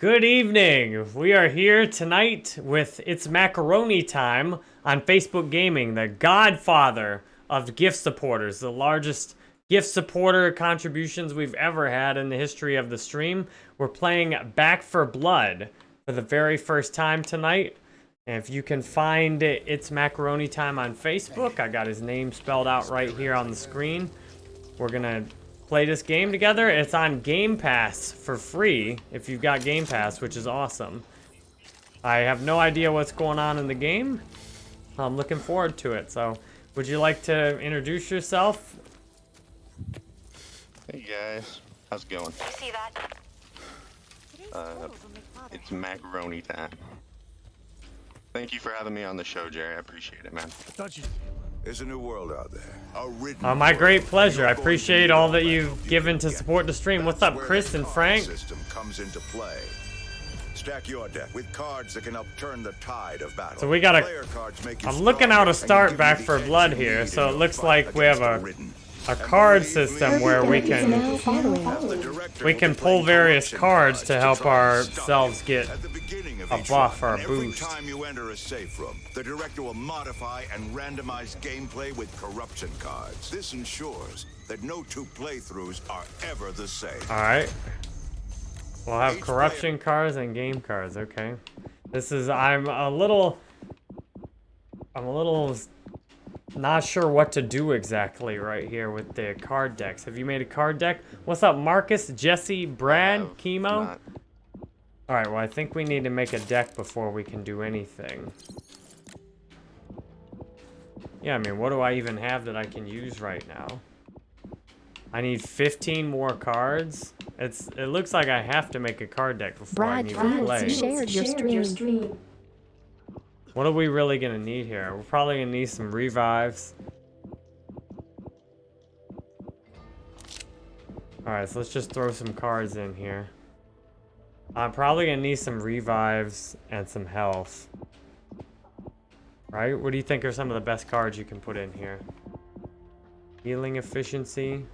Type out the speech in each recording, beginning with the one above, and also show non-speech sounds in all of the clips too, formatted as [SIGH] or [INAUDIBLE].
Good evening. We are here tonight with It's Macaroni Time on Facebook Gaming, the godfather of gift supporters, the largest gift supporter contributions we've ever had in the history of the stream. We're playing Back 4 Blood for the very first time tonight. If you can find it, It's Macaroni Time on Facebook, I got his name spelled out right here on the screen. We're going to play this game together. It's on Game Pass for free if you've got Game Pass, which is awesome. I have no idea what's going on in the game. I'm looking forward to it. So, would you like to introduce yourself? Hey guys, how's it going? I see that. Uh, it's macaroni time. Thank you for having me on the show, Jerry. I appreciate it, man. There's a new world out there. A Uh, my great pleasure. I You're going to appreciate all that you've given to support the stream. What's up, Chris and Frank? System comes into play. Stack your deck with cards that can upturn the tide of battle. So we gotta- Player cards make you I'm looking out a start Back 4 Blood here, so it looks like we have a-. A card system where we can we can pull various cards to help try and stop ourselves get At the beginning of a buff or a and every time you enter a safe room, the director will modify and randomize gameplay with corruption cards. This ensures that no two playthroughs are ever the same. Alright. We'll have corruption cards and game cards, okay. This is, I'm a little, I'm a little s- not sure what to do exactly right here with the card decks. Have you made a card deck? What's up, Marcus, Jesse, Brad, Have Chemo? not- Alright, well I think we need to make a deck before we can do anything. Yeah, I mean, what do I even have that I can use right now? I need 15 more cards. It's. It looks like I have to make a card deck before I Brad can even Fields play. shared your stream. What are we really gonna need here? We're probably gonna need some revives. Alright, so let's just throw some cards in here. I'm probably gonna need some revives and some health. Right? What do you think are some of the best cards you can put in here? Healing efficiency.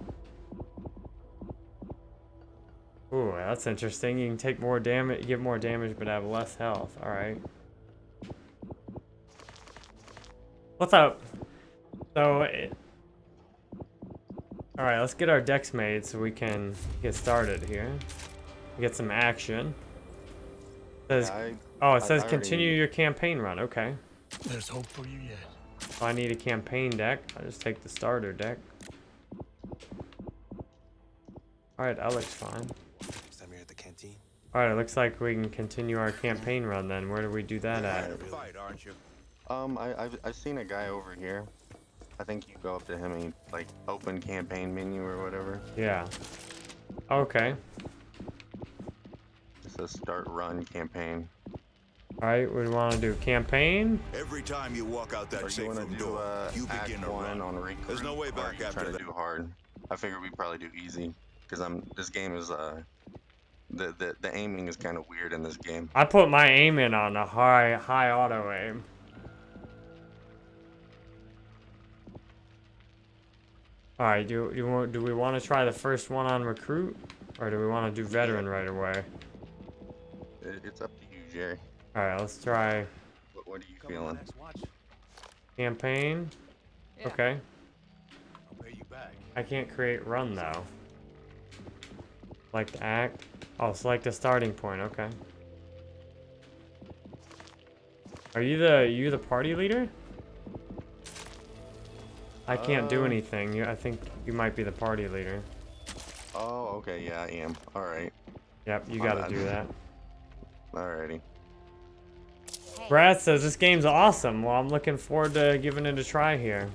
Ooh, that's interesting. You can take more damage, give more damage, but have less health. Alright. What's up? So, it... Alright, let's get our decks made so we can get started here. Get some action. Says, I, oh, I- it says I continue already- your campaign run. Okay. There's hope for you yet. If I need a campaign deck, I just take the starter deck. Alright, that looks fine. Time here at the canteen. Alright, it looks like we can continue our campaign run then. Where do we do that at? Fight, aren't you? Um, I, I've, I've seen a guy over here. I think you go up to him and like open campaign menu or whatever. Yeah. Okay. It says start run campaign. Alright, we want to do campaign. Every time you walk out that you safe room do door, uh, you begin a one run. on recruit? There's no way back after trying that. to do hard. I figured we'd probably do easy because I'm. This game is uh. The, the, the aiming is kind of weird in this game. I put my aim in on a high high auto aim. All right, do you want do we want to try the first one on recruit, or do we want to do veteran right away? It's up to you, Jerry. All right, let's try What, what are you feeling? campaign. Okay, I'll pay you back. I can't create run though. Select act. Oh, select a starting point. Okay. Are you the you the party leader? I can't do Uh, anything. You, I think you might be the party leader. Oh, okay, yeah, I am. Alright, Yep, you gotta do that. [LAUGHS] alrighty. Brad says this game's awesome. Well, I'm looking forward to giving it a try here.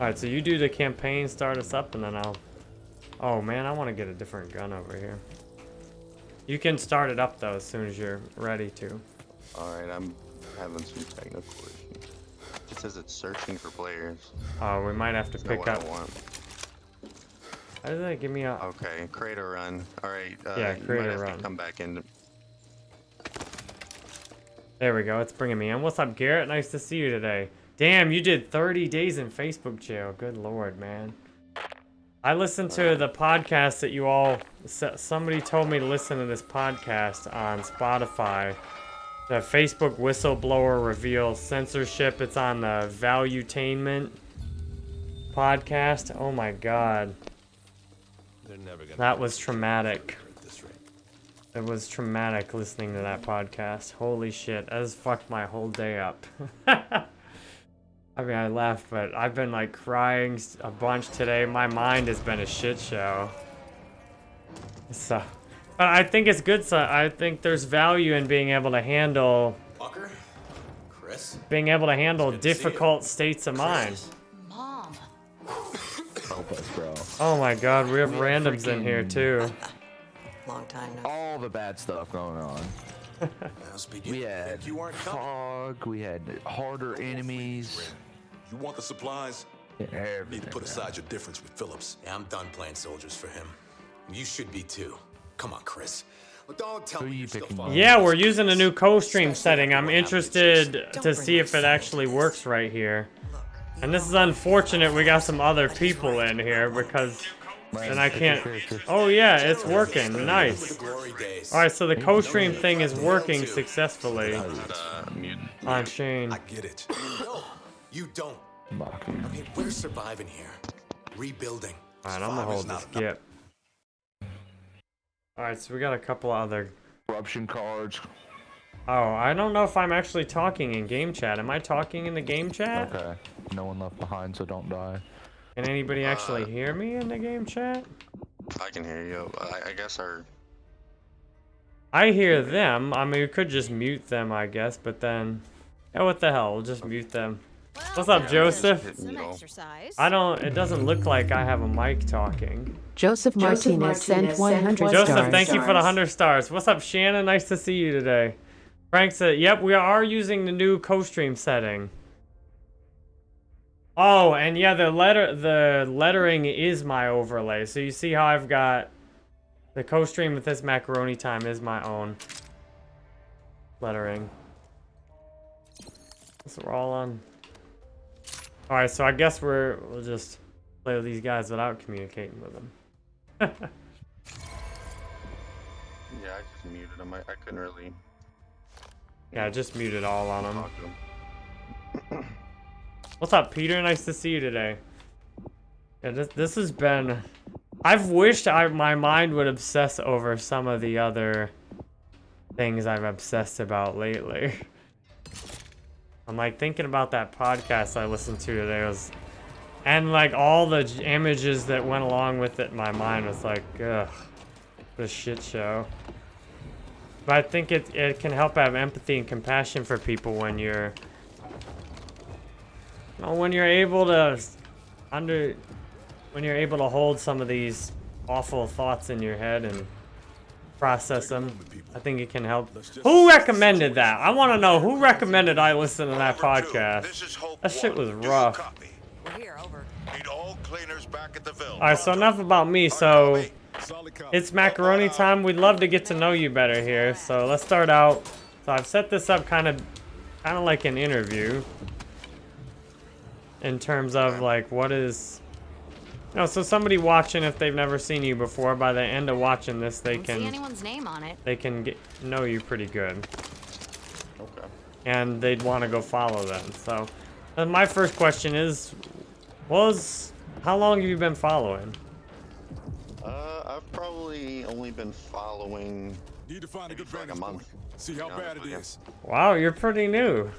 Alright, so you do the campaign, start us up, and then I'll... Oh man, I want to get a different gun over here. You can start it up though as soon as you're ready to. Alright, I'm having some technical issues. It says it's searching for players. Oh, we might have to pick up... How does that give me a... Okay, create a run. Alright, uh, Yeah, you might a have run. to come back in. There we go, it's bringing me in. What's up, Garrett? Nice to see you today. Damn, you did 30 days in Facebook jail. Good lord, man. I listened to the podcast that you all. Somebody told me to listen to this podcast on Spotify. The Facebook whistleblower reveals censorship. It's on the Valuetainment podcast. Oh my god, They're never gonna. that was traumatic. at this rate. It was traumatic listening to that podcast. Holy shit, that has fucked my whole day up. [LAUGHS] I mean, I laughed, but I've been like crying a bunch today. My mind has been a shit show. So, but I think it's good. So I think there's value in being able to handle, Walker, Chris, being able to handle good to difficult states of mind. Mom. Help us, bro. Oh my god, we have randoms in here too. [LAUGHS] Long time no. All the bad stuff going on. [LAUGHS] We had you weren't coming. fog. We had harder enemies. You want the supplies? yeah, You need to put aside your difference with Phillips. Yeah, I'm done playing soldiers for him. You should be too. Come on, Chris. Well, don't tell Who me you still Yeah, we're using a new co-stream setting. I'm what happened to interested to see if it actually works right here. And this is unfortunate. We got some other people in here because, and I can't. Oh yeah, it's working. Nice. the glory days. All right, so the co-stream thing is working successfully mute. on Shane. I get it. No, you don't. Mocking. I mean, we're surviving here, rebuilding. All right, I'm gonna hold this skip. All right, so we got a couple other. Corruption cards. Oh, I don't know if I'm actually talking in game chat. Am I talking in the game chat? Okay. No one left behind, so don't die. Can anybody actually Uh, hear me in the game chat? I can hear you. I, I guess our I hear them. I mean, we could just mute them, I guess, but then, yeah, what the hell? We'll just mute them. What's up, Joseph? Some exercise. I don't. It doesn't look like I have a mic talking. Joseph Martinez sent 100 Joseph, stars. thank you for the hundred stars. What's up, Shannon? Nice to see you today. Frank said, "Yep, we are using the new co-stream setting." Oh, and yeah, the letter, the lettering is my overlay. So you see how I've got the co-stream with this macaroni time is my own lettering. So we're all on. All right, so I guess we're we'll just play with these guys without communicating with them. [LAUGHS] yeah, I just muted him. I, I couldn't really Yeah, I just muted all on to him. What's up, Peter? Nice to see you today. Yeah, this this has been. I've wished I my mind would obsess over some of the other things I've obsessed about lately. I'm like thinking about that podcast I listened to today was, and like all the images that went along with it. in My mind was like, ugh, what a shit show. But I think it it can help have empathy and compassion for people when you're you know, when you're able to under when you're able to hold some of these awful thoughts in your head and process them, I think it can help. Who recommended that? I want to know who recommended I listen to that podcast. This is Hope That shit One. was Do you rough. copy? We're here, over. Need all cleaners back at the Ville. All right, so enough about me. So it's macaroni time. We'd love to get to know you better here. So let's start out. So I've set this up kind of, kind of like an interview. In terms of like what is, you know, so somebody watching if they've never seen you before, by the end of watching this, they Don't see anyone's name on it. they can get know you pretty good, Okay. and they'd want to go follow them. So, uh, my first question is, was how long have you been following? Uh, I've probably only been following Need to find a good for like a vantage point. month. See how Yeah, bad it okay. is. Wow, you're pretty new.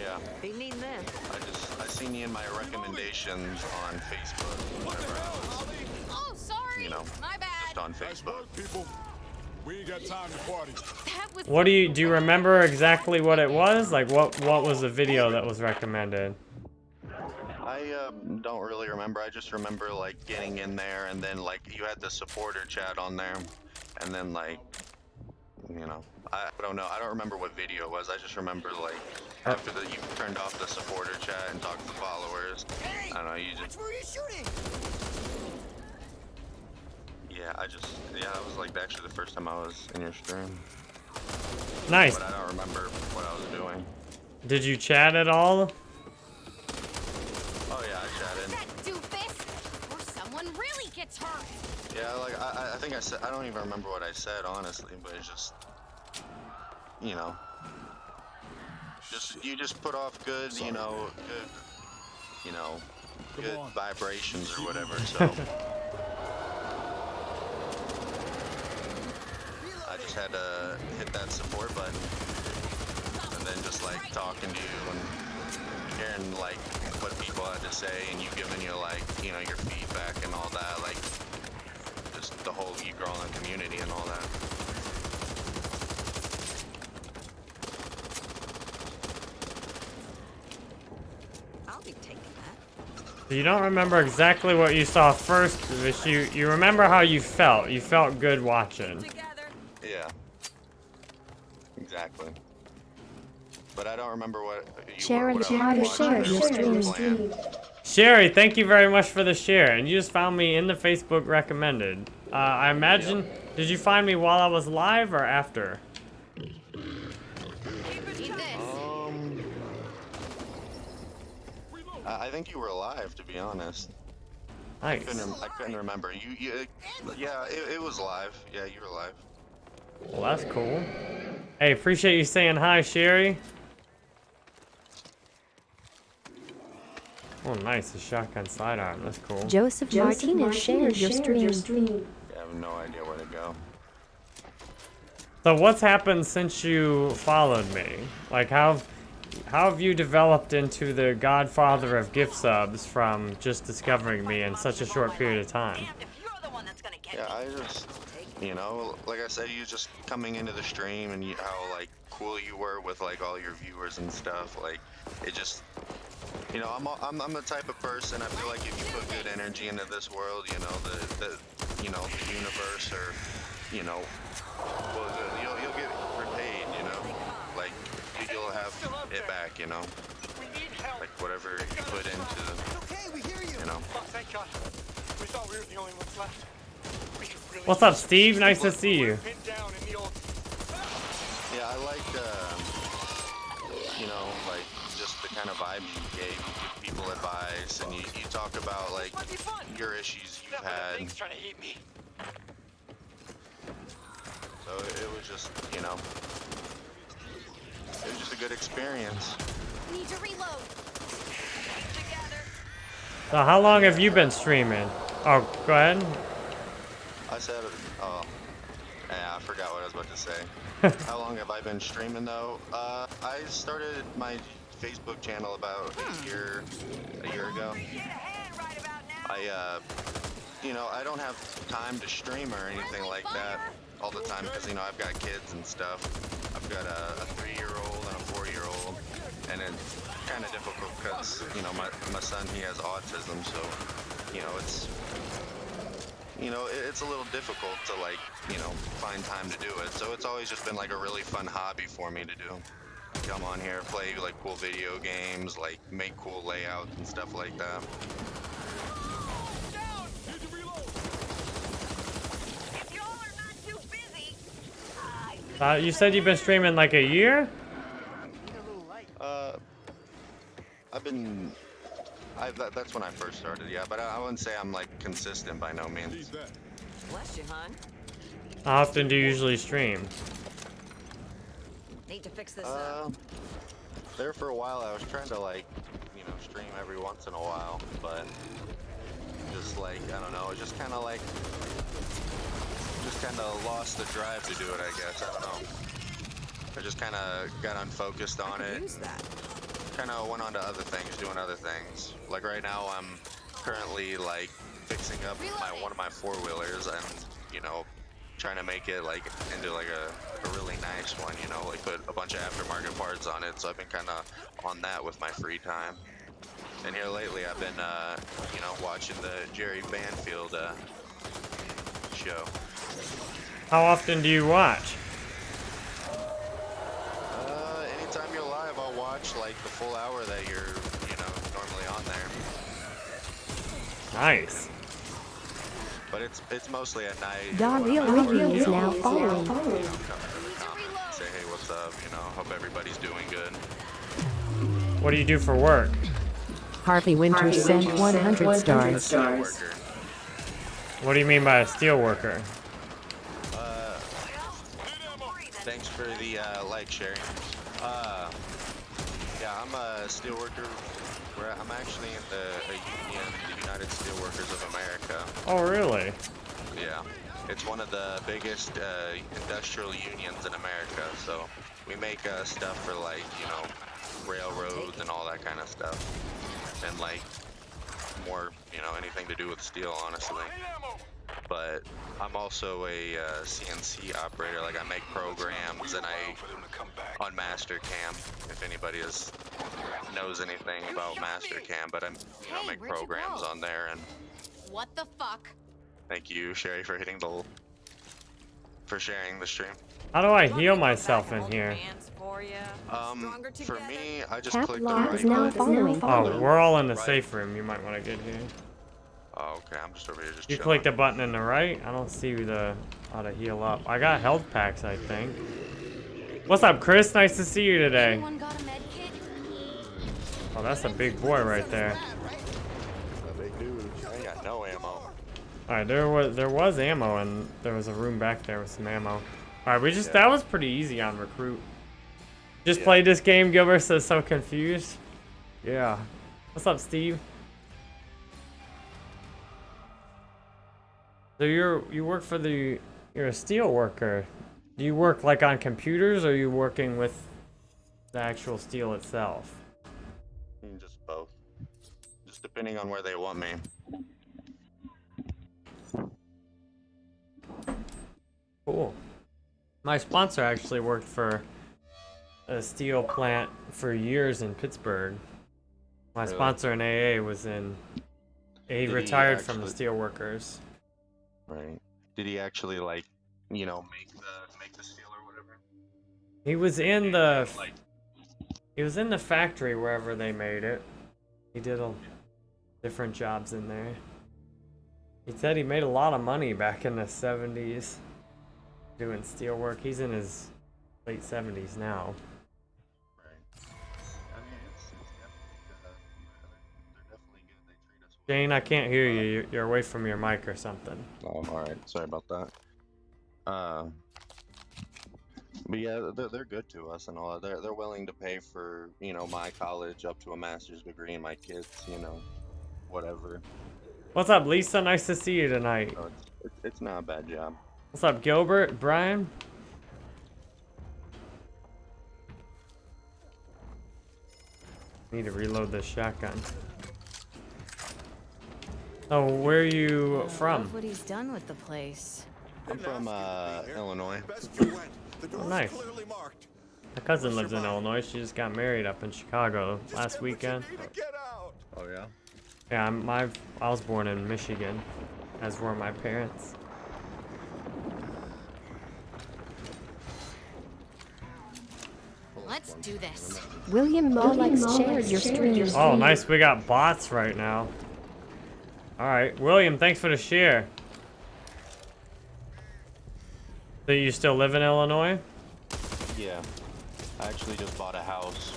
Yeah. They need this. I just I seen you in my recommendations on Facebook. Whenever I was, Oh, sorry. you know, My bad. just on Nice Facebook. work, people. We ain't got time to party. That was What do you do? You remember exactly what it was? Like what what was the video that was recommended? I uh, don't really remember. I just remember like getting in there, and then like you had the supporter chat on there, and then like, you know, I, I don't know. I don't remember what video it was. I just remember like after the you turned off the supporter chat and talked to the followers. I don't know. You just Where are you shooting? yeah. I just yeah. That was like actually the first time I was in your stream, Nice. but I don't remember what I was doing. Did you chat at all? Oh yeah, I chatted. that doofus. Or someone really Yeah, like I, I- think I said I don't even remember what I said honestly, but it's just, you know, just you just put off good, you know, good, you know, good on. vibrations or whatever. [LAUGHS] So I just had to hit that support button, and then just like talking to you and hearing like what people had to say, and you giving your like, you know, your feedback and all that, like whole you growing community and all that. I'll be taking that. So you don't remember exactly what you saw first, but you you remember how you felt. You felt good watching. Yeah. Exactly. But I don't remember what you Sharon, what I Sharon, was watching Sharon, or what you were Sharon. playing. Sherry, thank you very much for the share, and you just found me in the Facebook recommended. Uh, I imagine. Did you find me while I was live or after? Um, I I think you were alive, to be honest. I couldn't, rem- I couldn't remember. You, you, yeah, it, it was live. Yeah, you were live. Well, that's cool. Hey, appreciate you saying hi, Sherry. Oh, nice, a shotgun sidearm. That's cool. Joseph, Martinez shared your stream. I have no idea where to go. So what's happened since you followed me? Like how how have you developed into the godfather of gift subs from just discovering me in such a short period of time? Damned if you're the one that's gonna get Yeah. I just, you know, like I said, you just coming into the stream and you, how like cool you were with like all your viewers and stuff. Like, it just, you know, I'm, a- I'm, I'm the type of person. I feel like if you put good energy into this world, you know, the, the, you know, the universe or, you know, well, the- you'll, you'll get repaid. You know, like you- you'll have it back. You know, We need help. like whatever you put into, Okay, you. you know. Thank God. We thought we were the only ones left. We could really What's up, Steve? Nice to see you. pinned down in the old Yeah, I like, um, you know, like just the kind of vibe you gave. You give people advice, and you, you talk about like Might be fun. your issues you've Except for the had. thing's trying to eat me. So it, it was just, you know, it was just a good experience. Need to reload. Together. So how long have you been streaming? Oh, go ahead. I said, oh, yeah, I forgot what I was about to say. [LAUGHS] How long have I been streaming though? Uh, I started my Facebook channel about a year, a year ago. I, uh, you know, I don't have time to stream or anything like that all the time because, you know, I've got kids and stuff. I've got a, a three-year-old and a four-year-old, and it's kind of difficult because, you know, my, my son, he has autism, so, you know, it's, you know, it, it's a little difficult to, like, you know, find time to do it. So it's always just been, like, a really fun hobby for me to do. Come on here, play, like, cool video games, like, make cool layouts and stuff like that. Y'all are not too busy. I Uh, you said you've been streaming like a year? Uh, I've been. I, that, that's when I first started, yeah, but I, I wouldn't say I'm like consistent by no means. Bless you, hon. How often do you usually stream? Need to fix this Uh, up. there for a while, I was trying to like, you know, stream every once in a while, but just like I don't know, it just kind of like, just kind of lost the drive to do it. I guess I don't know. I just kind of got unfocused on it. Use that. kind of went on to other things, doing other things. Like right now, I'm currently like fixing up my one of my four wheelers and you know trying to make it like into like a, a really nice one. You know, like put a bunch of aftermarket parts on it. So I've been kind of on that with my free time. And here lately, I've been uh, you know watching the Jerry Banfield uh, show. How often do you watch? Uh, anytime you're live, I'll watch like the full hour that you're you know normally on there. Nice. But it's it's mostly at night. Don when Real I'm at Ricky work, is now following. you know, come in the comments, Say hey, what's up? You know, hope everybody's doing good. What do you do for work? Harvey Winters sent 100 stars. Worker. What do you mean by a steel worker? Uh, thanks for the uh, like sharing. Uh, yeah, I'm a steelworker. Where I'm actually in the a union, the United Steelworkers of America. Oh, really? Yeah, it's one of the biggest uh, industrial unions in America. So we make uh, stuff for like you know railroads and all that kind of stuff, and like more you know anything to do with steel, honestly. But I'm also a uh, CNC operator. Like I make programs and I on Mastercam. If anybody is knows anything about Mastercam, but I'm you know make programs on there and What the fuck? Thank you, Sherry, for hitting the for sharing the stream. How do I heal myself in here? Um, for me, I just Cat clicked the right is now button. following. Oh, we're all in the safe room. You might want to get here. Oh, okay. I'm just over here just You chilling. click the button in the right. I don't see the how to heal up. I got health packs, I think. What's up, Chris? Nice to see you today. Anyone got a med kit? Oh, that's a big boy right there. A big dude. Ain't got no ammo. All right, there was there was ammo and there was a room back there with some ammo. All right, we just that was pretty easy on recruit. Just Yeah. played this game. Gilbert says so confused. Yeah. What's up, Steve? So you're you work for the you're a steel worker. Do you work like on computers or are you working with the actual steel itself? Just both. Just depending on where they want me. Cool. My sponsor actually worked for a steel plant for years in Pittsburgh. My Really? sponsor in AA was in. He Did he retired from the steel workers. Right. Did he actually like, you know, make the make the steel or whatever? He was in the. Like, He was in the factory wherever they made it. He did a, different jobs in there. He said he made a lot of money back in the 70s doing steel work. He's in his late 70s now. Jane, I can't hear you. You're- away from your mic or something. Oh, all right. Sorry about that. Uh, but yeah, they're, they're good to us and all. that. They're they're willing to pay for you know my college up to a master's degree and my kids, you know, whatever. What's up, Lisa? Nice to see you tonight. So it's, it's it's not a bad job. What's up, Gilbert? Brian? Need to reload this shotgun. Oh, where are you from? Love what he's done with the place. I'm from uh, Illinois. Best you went. The door's nice. My cousin lives in Illinois. She just got married up in Chicago last Get what you weekend. need to Get out. Oh yeah. Yeah, I'm, my, I was born in Michigan, as were my parents. Let's do this. William Molex shared your stream. Oh, nice. We got bots right now. All right, William. Thanks for the share. So you still live in Illinois? Yeah. I actually just bought a house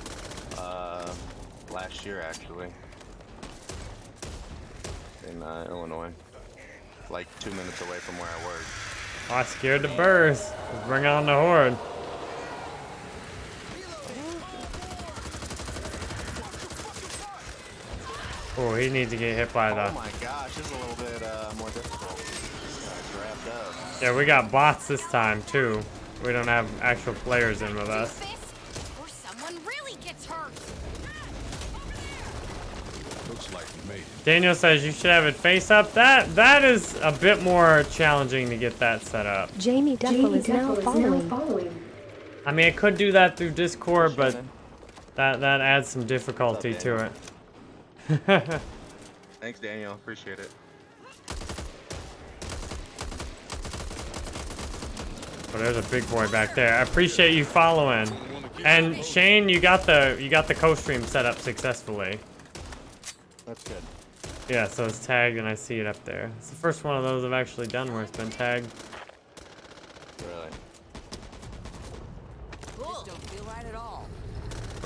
uh, last year, actually, in uh, Illinois, like two minutes away from where I work. Oh, I scared the birds. Bring on the horde. Oh, he needs to get hit by the... Oh my gosh, this is a little bit uh, more difficult. Got grabbed up. Yeah, we got bots this time too. We don't have actual players in with us. or someone really gets hurt. Looks like we made it. Daniel says you should have it face up. That that is a bit more challenging to get that set up. Jamie Duffel is now following. I mean, I could do that through Discord, but that that adds some difficulty to it. [LAUGHS] Thanks, Daniel. Appreciate it. But there's a big boy back there. I appreciate you following. And Shane, you got the you got the co-stream set up successfully. That's good. Yeah, so it's tagged and I see it up there. It's the first one of those I've actually done where it's been tagged. Really. Cool. Don't feel right at all.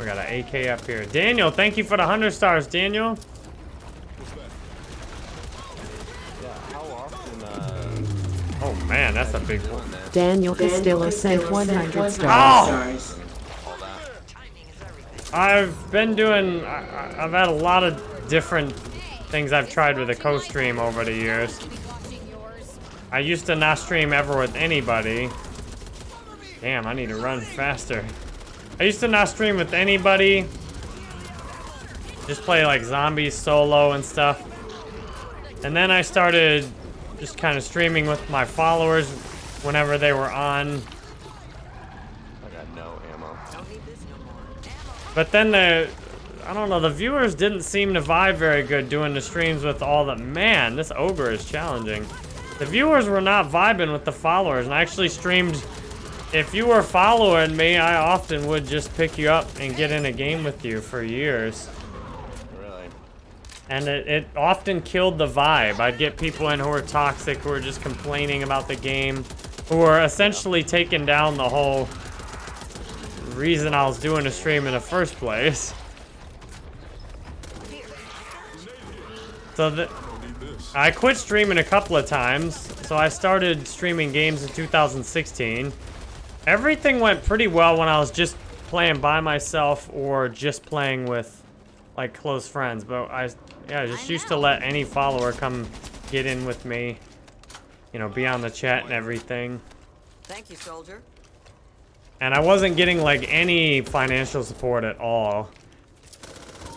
We got an AK up here. Daniel, thank you for the 100 stars, Daniel. Oh that? Yeah. How often? Uh, that's a big one. Daniel Castillo sent 100 stars. Oh! I've been doing. I, I- I've had a lot of different things I've tried with the co-stream over the years. I used to not stream ever with anybody. Damn, I need to run faster. I used to not stream with anybody. Just play like zombies solo and stuff. And then I started just kind of streaming with my followers whenever they were on. I got no ammo. But then the, I don't know, the viewers didn't seem to vibe very good doing the streams with all the, man, this ogre is challenging. The viewers were not vibing with the followers, and I actually streamed, if you were following me, I often would just pick you up and get in a game with you for years. Really? And it, it often killed the vibe. I'd get people in who were toxic, who were just complaining about the game, who were essentially taking down the whole reason I was doing a stream in the first place. So I quit streaming a couple of times, so I started streaming games in 2016. Everything went pretty well when I was just playing by myself or just playing with like close friends, but I yeah, I just used to let any follower come get in with me. You know, be on the chat and everything. Thank you, soldier. And I wasn't getting like any financial support at all.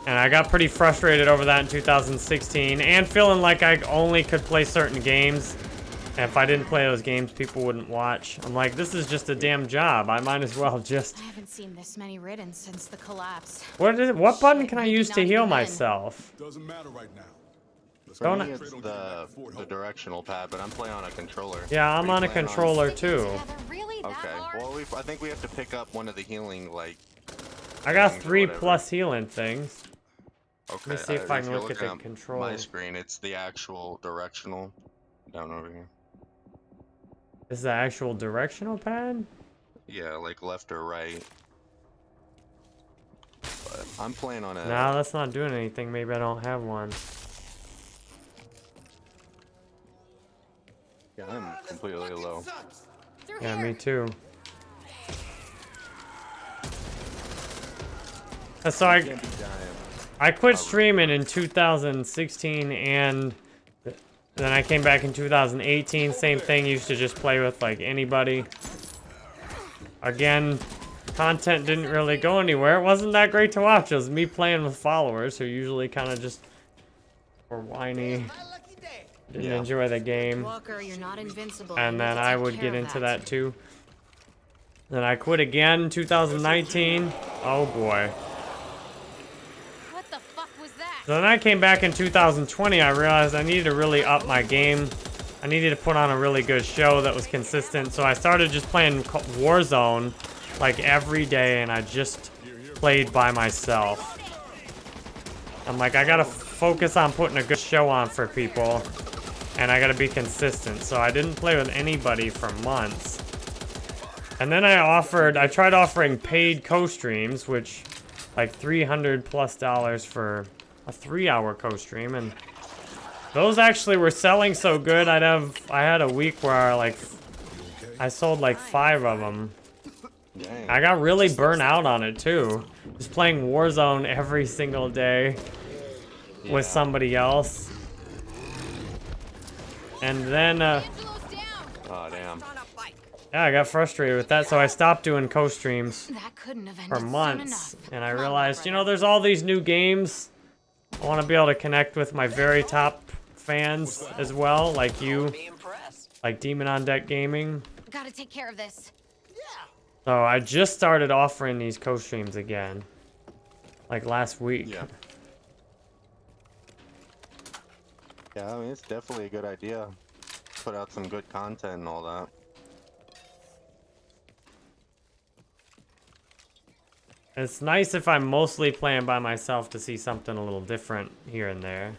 And I got pretty frustrated over that in 2016 and feeling like I only could play certain games. And if I didn't play those games, people wouldn't watch. I'm like, this is just a damn job. I might as well just... I haven't seen this many ridden since the collapse. What is it? What button can I use to heal myself? Doesn't matter right now. For Don't me, I- it's the, the directional pad, but I'm playing on a controller. Yeah, I'm on a controller Sticking too. really Okay, well, we, I think we have to pick up one of the healing, like, I got three plus healing things. okay. Let me see if uh, I can you're look at looking the My screen, it's the actual directional down over here. This is the actual directional pad? Yeah, like left or right. But I'm playing on a. No, that's not doing anything. Maybe I don't have one. Yeah, I'm completely low. Through Yeah, me too. Uh, So I, Can't be dying. I quit streaming in 2016 and th- then I came back in 2018. Same thing, used to just play with like anybody. Again, content didn't really go anywhere. It wasn't that great to watch. It was me playing with followers who usually kind of just were whiny. Didn't Yeah. enjoy the game. Walker, you're not invincible. and then I would get of into that too. Then I quit again in 2019. Oh boy. What the fuck was that? So then I came back in 2020. I realized I needed to really up my game. I needed to put on a really good show that was consistent. So I started just playing Warzone like every day, and I just played by myself. I'm like, I gotta focus on putting a good show on for people, and I gotta be consistent. So I didn't play with anybody for months. And then I offered, I tried offering paid co-streams, which like 300 plus dollars for a three hour co-stream and those actually were selling so good I'd have I had a week where I like I sold like five of them. Dang. I got really burnt out on it too. Just playing Warzone every single day with somebody else. And then uh Oh, damn. On a bike. yeah I got frustrated with that so I stopped doing co-streams That couldn't have ended for months. and I realized you know there's all these new games I want to be able to connect with my very top fans as well like you like Demon on Deck Gaming Gotta take care of this. so I just started offering these co-streams again like last week Yeah. [LAUGHS] Yeah, I mean, it's definitely a good idea. Put out some good content and all that. It's nice if I'm mostly playing by myself to see something a little different here and there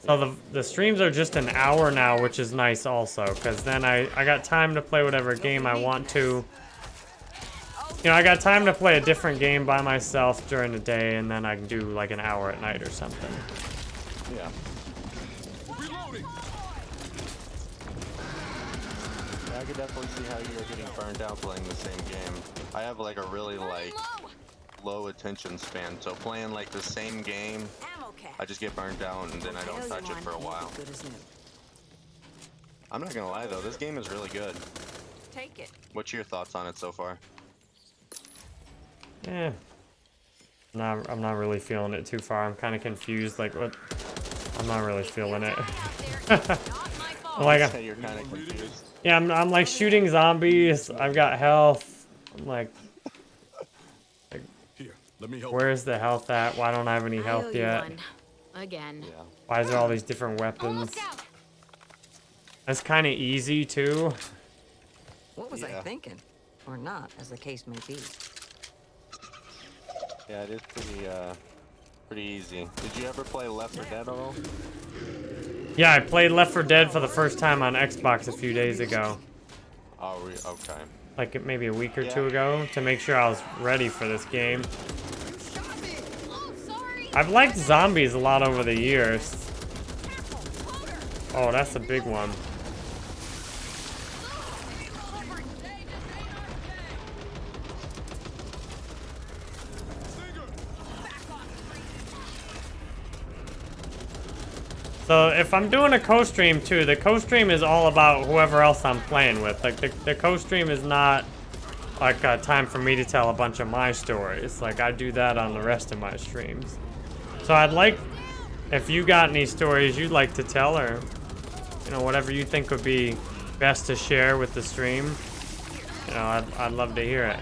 so the, the streams are just an hour now which is nice also because then I, I got time to play whatever game I want to You know, I got time to play a different game by myself during the day, and then I can do like an hour at night or something. Yeah. Reloading. I could definitely see how you're getting burned out playing the same game. I have like a really like low attention span, so playing like the same game, I just get burned out and then I don't touch it for a while. I'm not gonna lie though, this game is really good. Take it. What's your thoughts on it so far? Yeah. Nah, I'm not really feeling it too far. I'm kind of confused. Like, what? I'm not really feeling it. [LAUGHS] like, I- you're kind of confused. Yeah, I'm, I'm like shooting zombies. I've got health. I'm like, Here, let me help. where's the health at? Why don't I have any health yet? one. Again. Yeah. Why is there all these different weapons? That's kind of easy too. What was Yeah. I thinking? Or not, as the case may be. Yeah, it is pretty uh pretty easy. Did you ever play Left 4 Dead at all? Yeah, I played Left 4 Dead for the first time on Xbox a few days ago. Oh, re okay. Like maybe a week or Yeah. two ago to make sure I was ready for this game. Oh. I've liked zombies a lot over the years. Oh, that's a big one. So if I'm doing a co-stream too, the co-stream is all about whoever else I'm playing with. Like the, the co-stream is not like uh, time for me to tell a bunch of my stories. Like I do that on the rest of my streams. So I'd like, if you got any stories you'd like to tell or, you know, whatever you think would be best to share with the stream, you know, I'd, I'd love to hear it.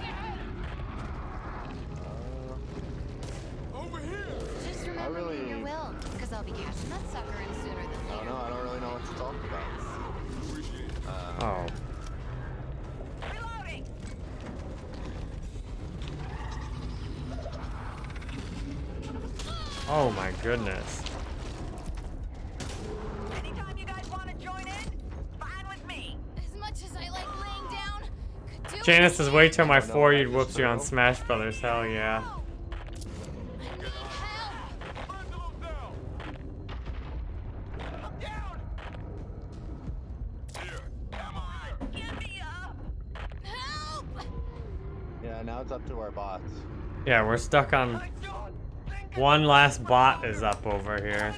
Janice says, wait till my no, four you'd whoops you on. Smash Brothers. Hell yeah. I'm down. Here. Come on, get me up. Help! Yeah, now it's up to our bots. Yeah, we're stuck on one last bot is up over here.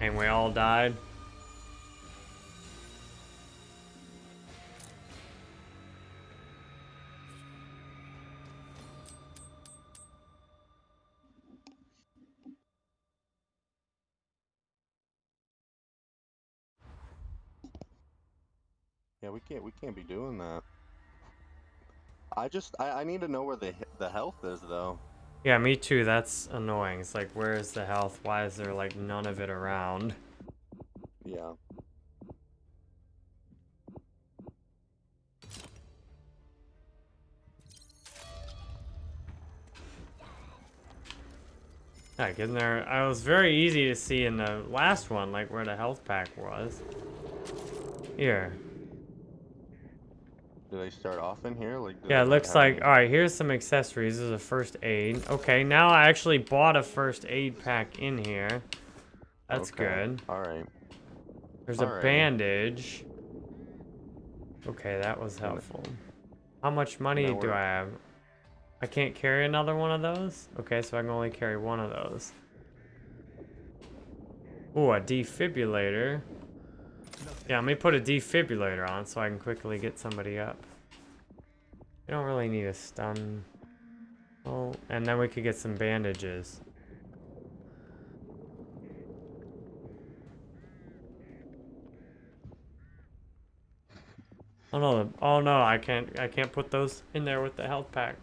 And we all died. Yeah, we can't we can't be doing that. I just I, I need to know where the the health is though. Yeah, me too. That's annoying. It's like, where is the health? Why is there like none of it around? Yeah. Like in there, I was very easy to see in the last one, like where the health pack was. Here. Do they start off in here? Like Yeah, it looks like, any- alright, here's some accessories. This is a first aid. Okay, now I actually bought a first aid pack in here. That's Okay, good. Alright. There's a alright. bandage. Okay, that was helpful. How much money do we're- I have? I can't carry another one of those? Okay, so I can only carry one of those. Ooh, a defibrillator. Yeah, let me put a defibrillator on so I can quickly get somebody up. You don't really need a stun. Oh, and then we could get some bandages. Oh no, oh no, I can't I can't put those in there with the health pack.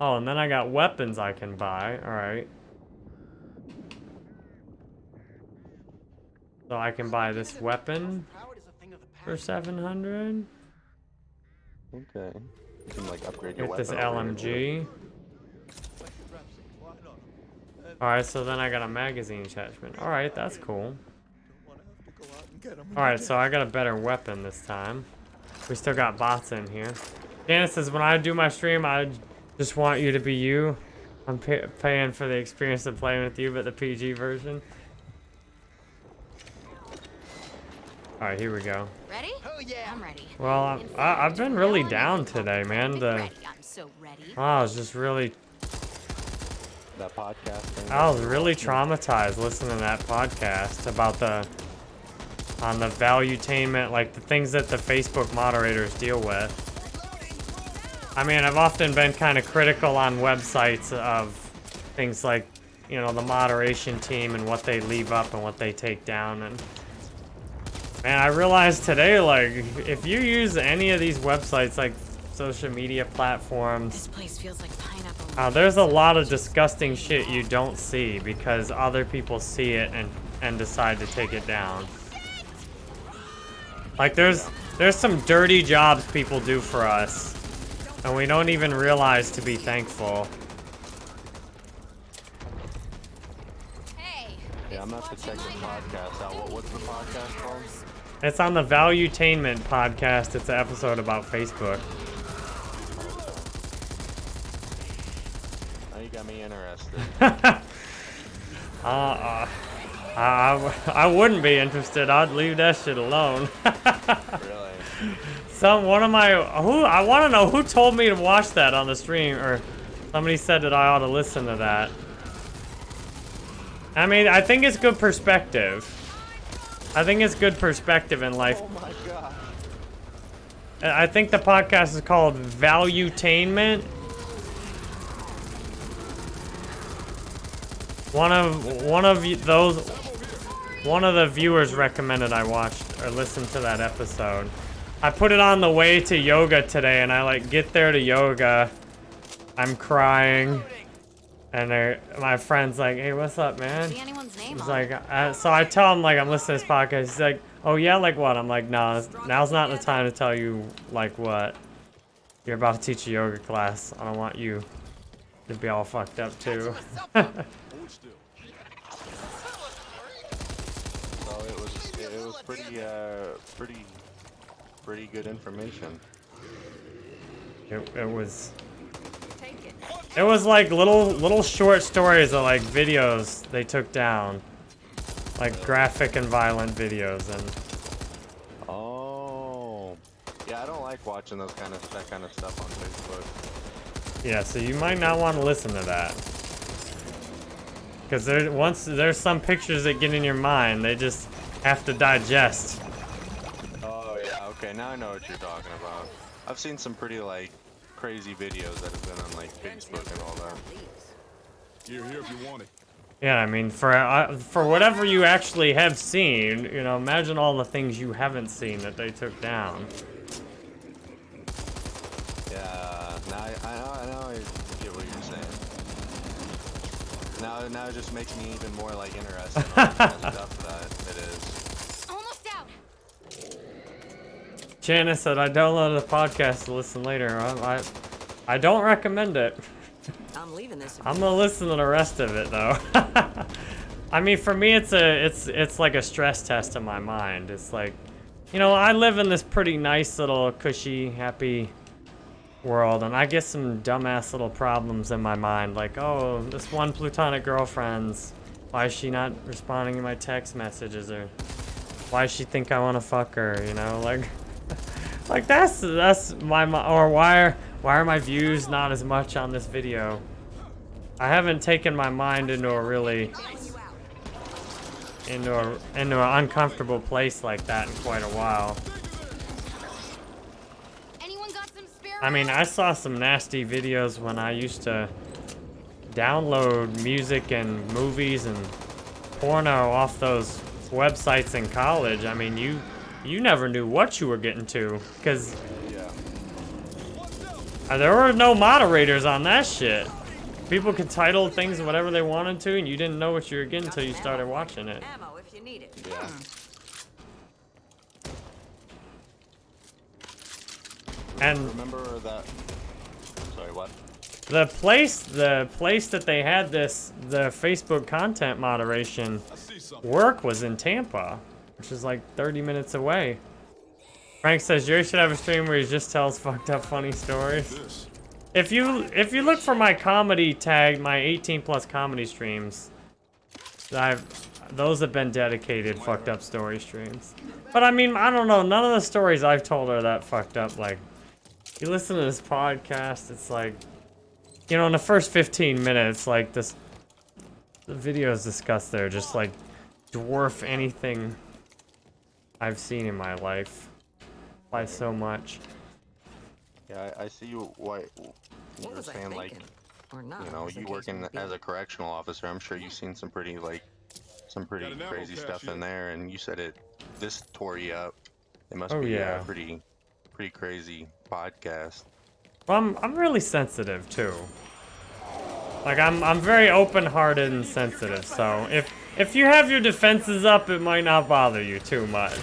Oh, and then I got weapons I can buy. All So I can buy this weapon for 700. Okay. You can like upgrade your Get this weapon over here. LMG. Alright, so then I got a magazine attachment. Alright, that's cool. Alright, so I got a better weapon this time. We still got bots in here. Janice says, when I do my stream, I Just want you to be you. I'm pay paying for the experience of playing with you, but the PG version. All right, here we go. Ready? Oh yeah. I'm ready. Well, I, I, I've been really down today, man. The, Ready. I'm so ready. Oh, I was just really, That podcast. I was really traumatized listening to that podcast about the, on the valuetainment, like the things that the Facebook moderators deal with. I mean, I've often been kind of critical on websites of things like, you know, the moderation team and what they leave up and what they take down. And man, I realized today, like, if you use any of these websites, like social media platforms, This place feels like pineapple. uh, there's a lot of disgusting shit you don't see because other people see it and and decide to take it down. Like there's there's some dirty jobs people do for us, and we don't even realize to be thankful. Hey. Yeah, I'm gonna have to check the podcast out. What, what's the podcast called? It's on the Valuetainment podcast. It's an episode about Facebook. Now you got me interested. [LAUGHS] Uh, uh, I, I, I wouldn't be interested. I'd leave that shit alone. [LAUGHS] really? Some one of my who I want to know who told me to watch that on the stream or somebody said that I ought to listen to that. I mean, I think it's good perspective. I think it's good perspective in life. Oh my god. Uh, I think the podcast is called Valuetainment. One of one of those one of the viewers recommended I watched or listened to that episode. I put it on the way to yoga today and I like get there to yoga. I'm crying. And they're- my friend's like, "Hey, what's up, man?" See anyone's name He's on like, it. uh, so I tell him like I'm listening to this podcast. He's like, oh yeah, like what? I'm like, no, now's not the time to tell you like what. You're about to teach a yoga class. I don't want you to be all fucked up too. So [LAUGHS] it was it was pretty uh pretty pretty good information. it, it was. It was like little little short stories of like videos they took down, like graphic and violent videos and. Oh. Yeah, I don't like watching those kind of that kind of stuff on Facebook. Yeah, so you might not want to listen to that. Because there, once there's some pictures that get in your mind, they just have to digest. Oh yeah, okay, now I know what you're talking about. I've seen some pretty like crazy videos that have been on like Facebook and all that. Here, here if you want it. Yeah, I mean, for uh, for whatever you actually have seen, you know, imagine all the things you haven't seen that they took down. Yeah, now I, I know I know I get what you're saying. Now now it just makes me even more like interested in all the [LAUGHS] stuff that it is. Almost out. Janice said, I downloaded the podcast to listen later. I, I, I don't recommend it. I'm leaving this. I'm gonna listen to the rest of it though. [LAUGHS] I mean, for me, it's a, it's, it's like a stress test in my mind. It's like, you know, I live in this pretty nice little cushy, happy world, and I get some dumbass little problems in my mind, like, oh, this one plutonic girlfriend's, why is she not responding to my text messages, or why does she think I want to fuck her, you know, like, like that's that's my or why are why are my views not as much on this video? I haven't taken my mind into a really into a into an uncomfortable place like that in quite a while. Anyone got some spare I mean, I saw some nasty videos when I used to download music and movies and porno off those websites in college. I mean, you you never knew what you were getting to because uh, there were no moderators on that shit. People could title things whatever they wanted to, and you didn't know what you were getting until you started watching it. Ammo if you need it. Yeah. Hmm. And remember that. Sorry, what? The place, the place that they had this, the Facebook content moderation work was in Tampa, which is like 30 minutes away. Frank says Jerry should have a stream where he just tells fucked up funny stories. if you if you look for my comedy tag, my 18 plus comedy streams, I've those have been dedicated fucked up story streams. But I mean, I don't know. None of the stories I've told are that fucked up. Like, you listen to this podcast, it's like, you know, in the first 15 minutes, like this, the videos discussed there just like dwarf anything I've seen in my life by so much. Yeah, I, I see you. Why you were was I saying like, thinking? Or not, you know, you case working as a correctional officer. I'm sure you've seen some pretty like, some pretty Got an ammo crazy stuff here. in there, and you said it. This tore you up. It must Oh, be uh, yeah. a pretty, pretty crazy podcast. Well, I'm I'm really sensitive too. Like I'm I'm very open-hearted and sensitive. So if if you have your defenses up, it might not bother you too much.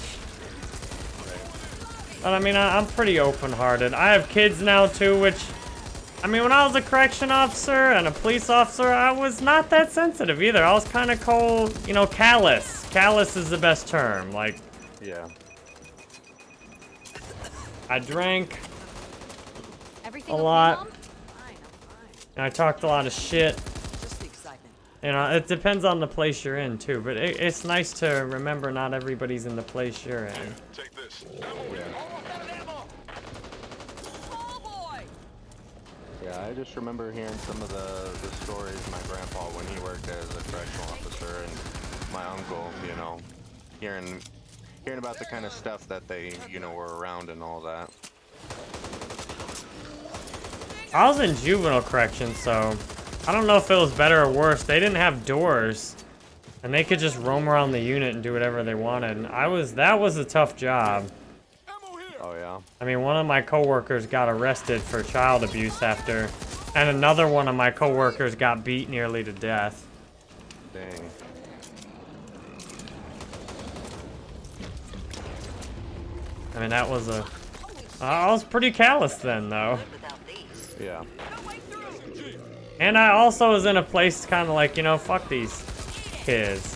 But I mean, I, I'm pretty open-hearted. I have kids now too, which I mean, when I was a correction officer and a police officer, I was not that sensitive either. I was kind of cold, you know, callous. Callous is the best term. Like Yeah. I drank Everything a lot. I talked a lot of shit. Just the excitement. You know, it depends on the place you're in too, but it, it's nice to remember not everybody's in the place you're in. Take this. Yeah, I just remember hearing some of the, the stories my grandpa when he worked as a correctional officer and my uncle, you know, hearing hearing about the kind of stuff that they, you know, were around and all that. I was in juvenile correction, so I don't know if it was better or worse. They didn't have doors, and they could just roam around the unit and do whatever they wanted. And I was that was a tough job. Oh yeah. I mean, one of my coworkers got arrested for child abuse after, and another one of my coworkers got beat nearly to death. Dang. I mean, that was a. I was pretty callous then, though. Yeah. And I also was in a place kind of like, you know, fuck these kids.